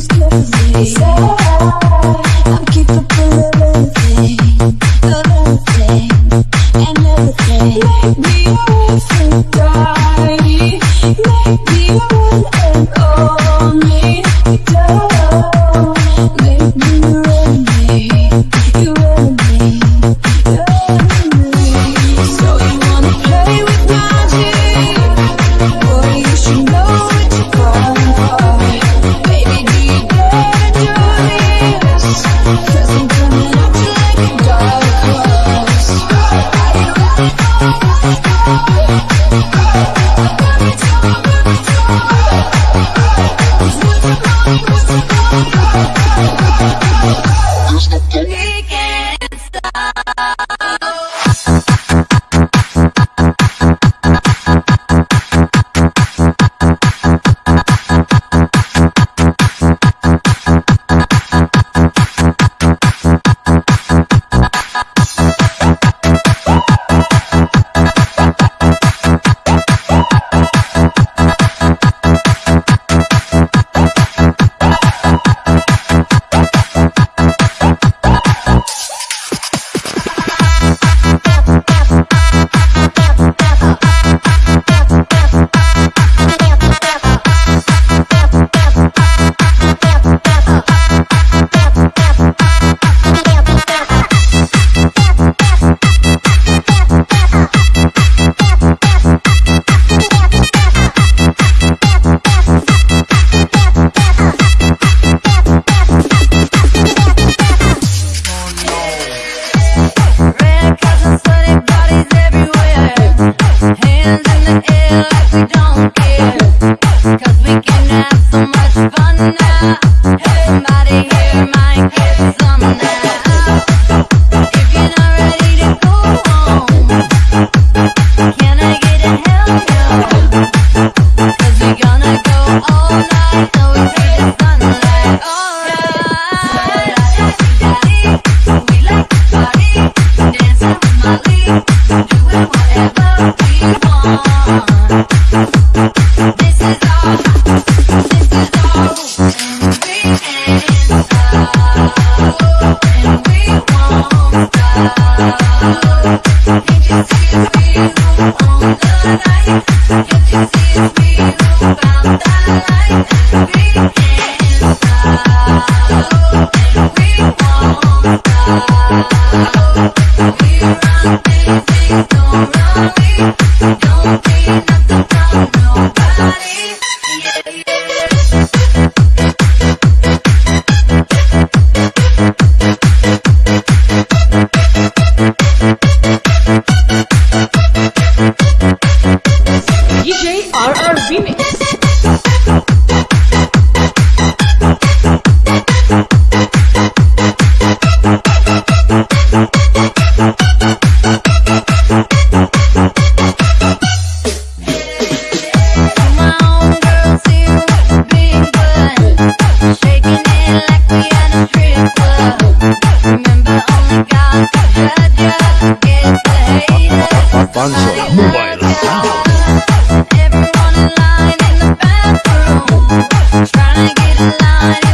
hear me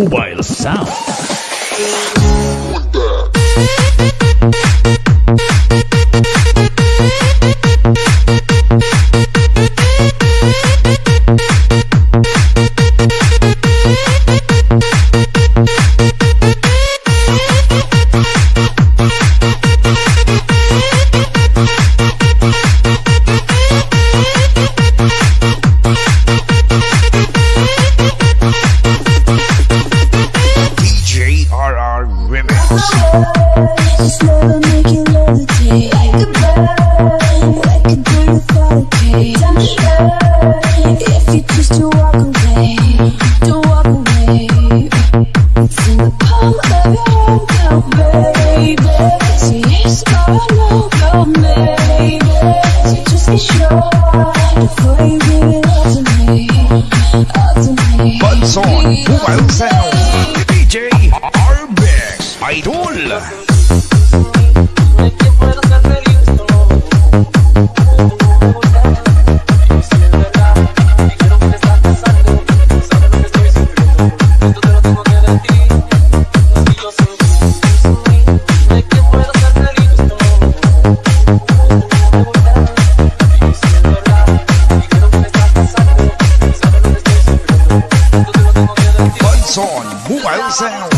mobile sound. sound.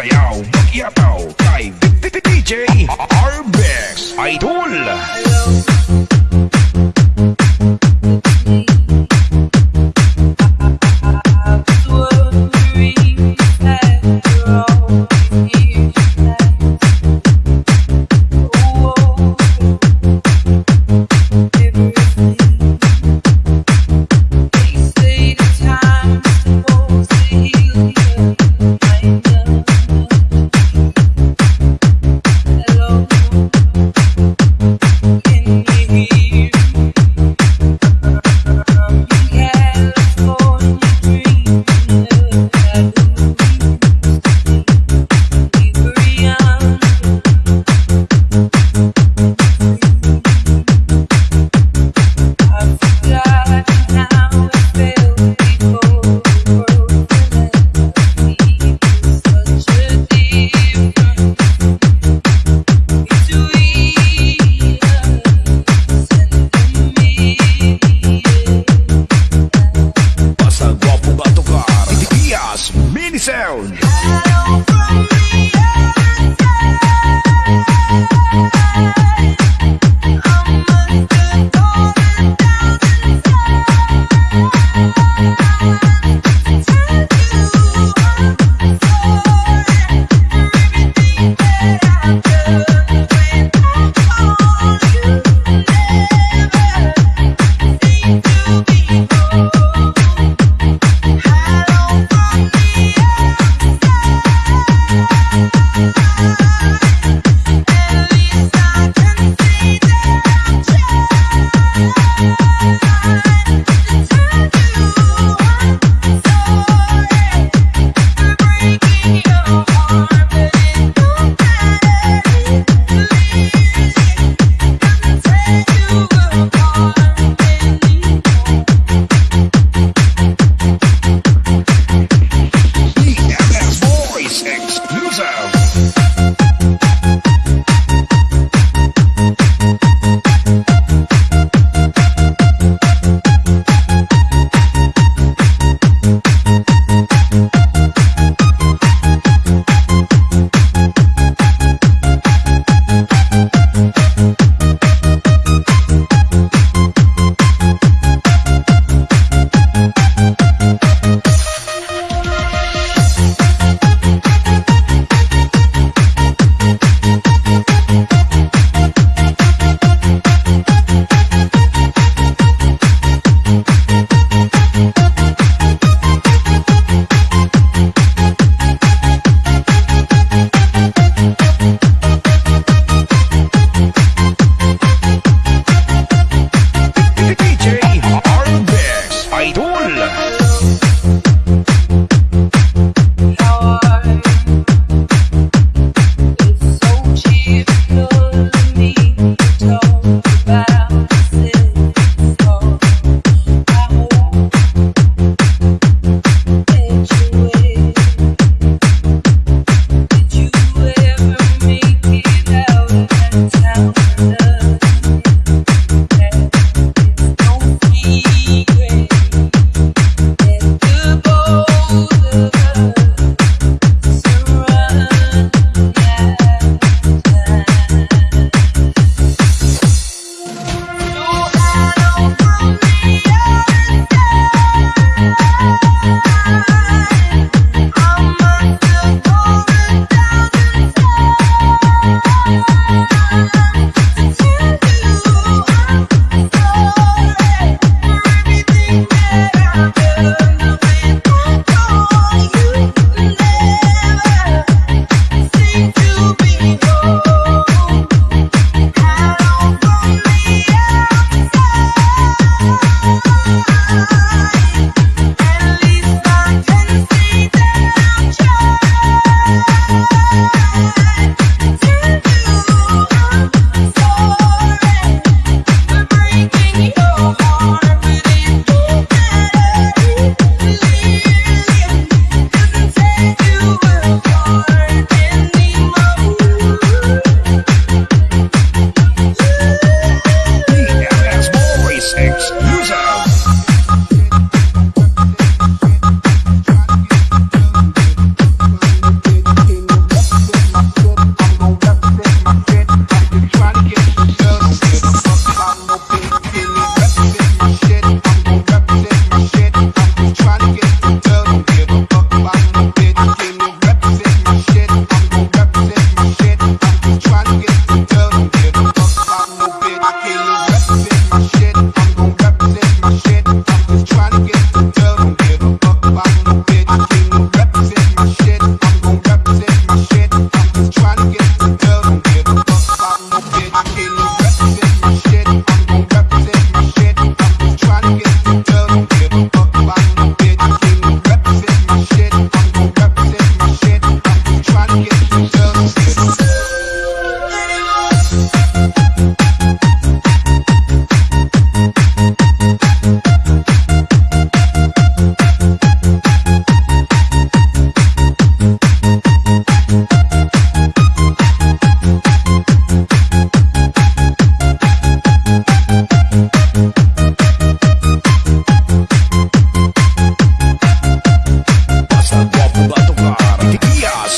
sayaw Mag-iataw kay DJ Arbex Idol. Thank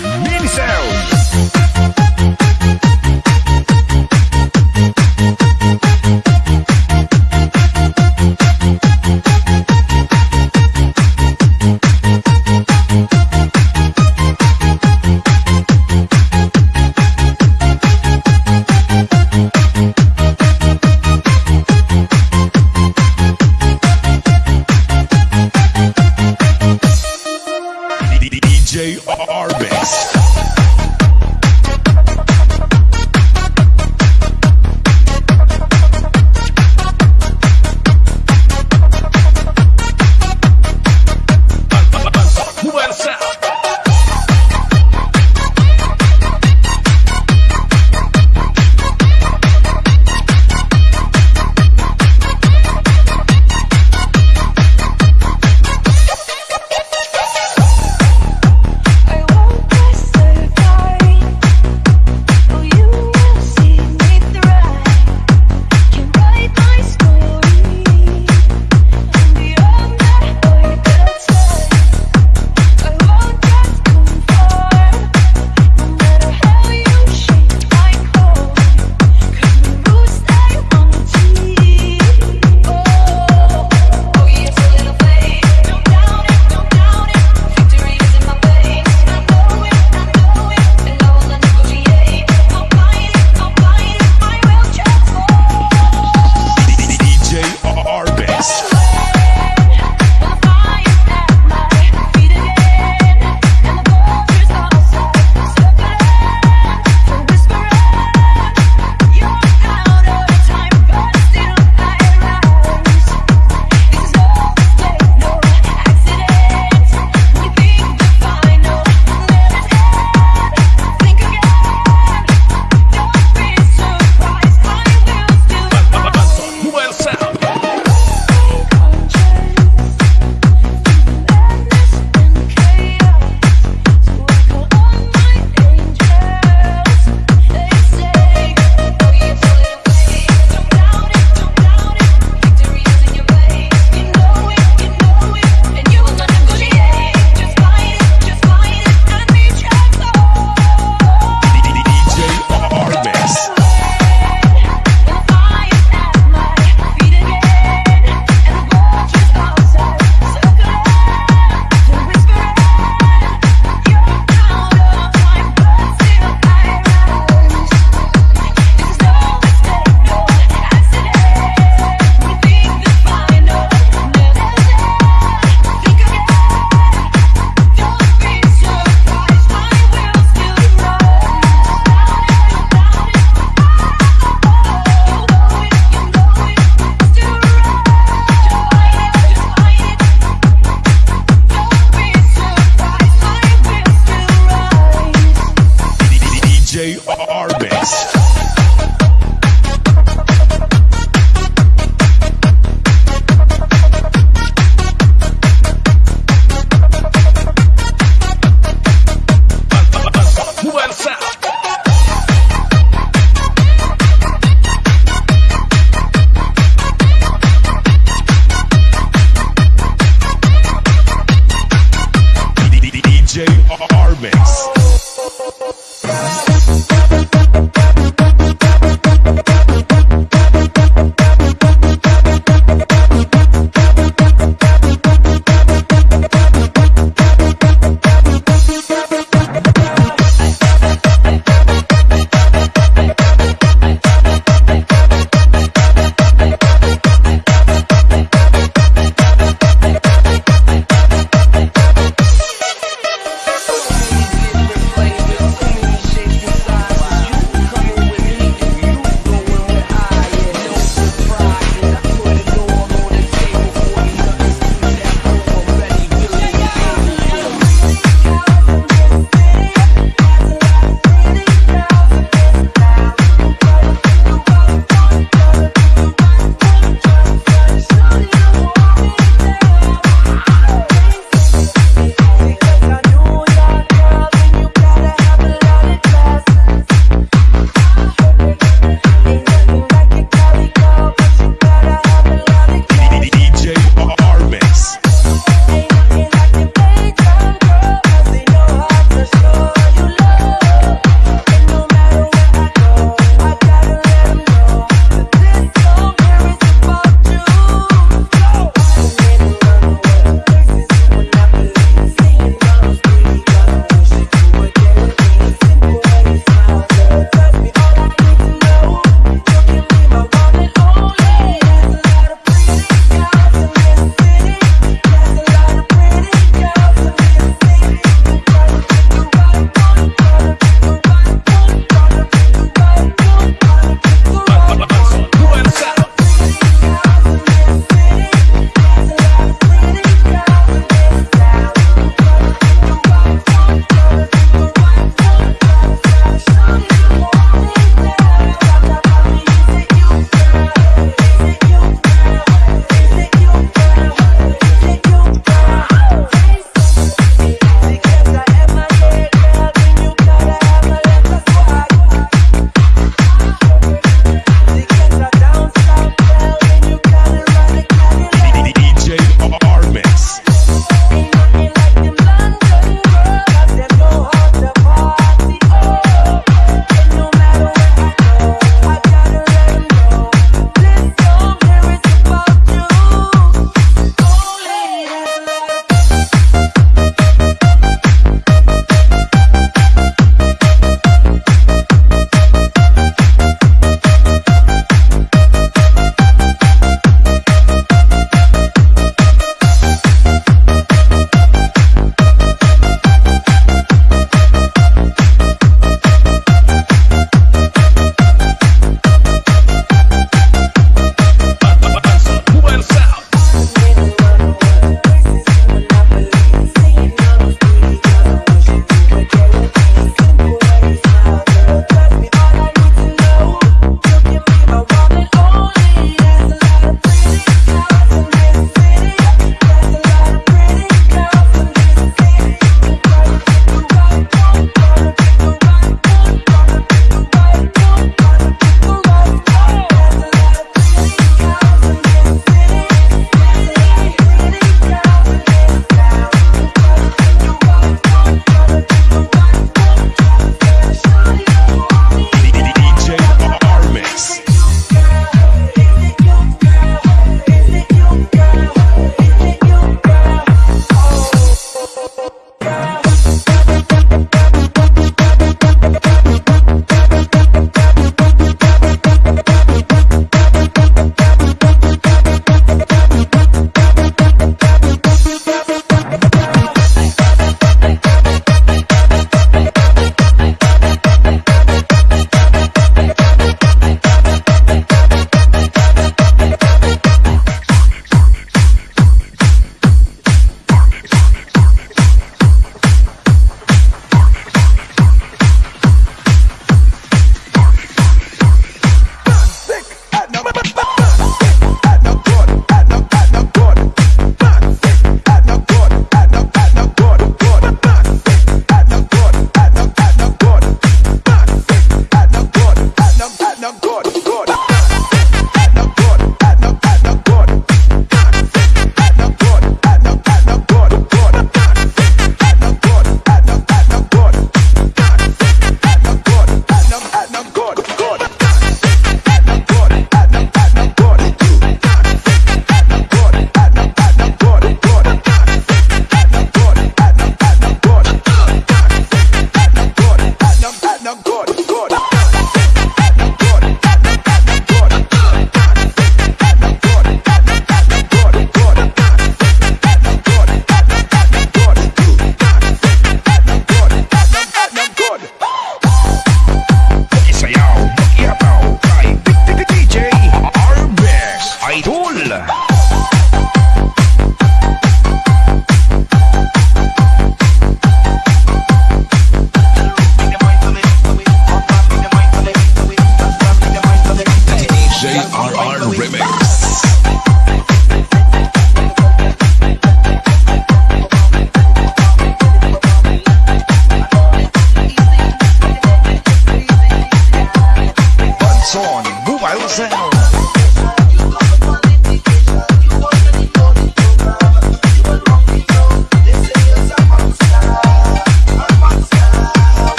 Mix. Arbex.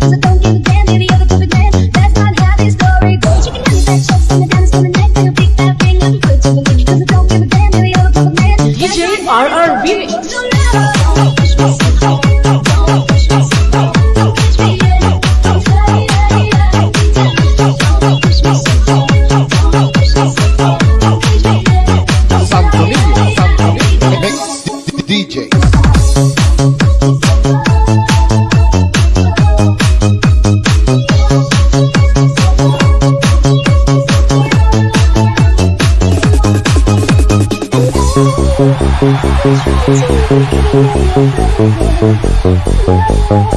是冬天红红红红红红红红红红红红红红红红红红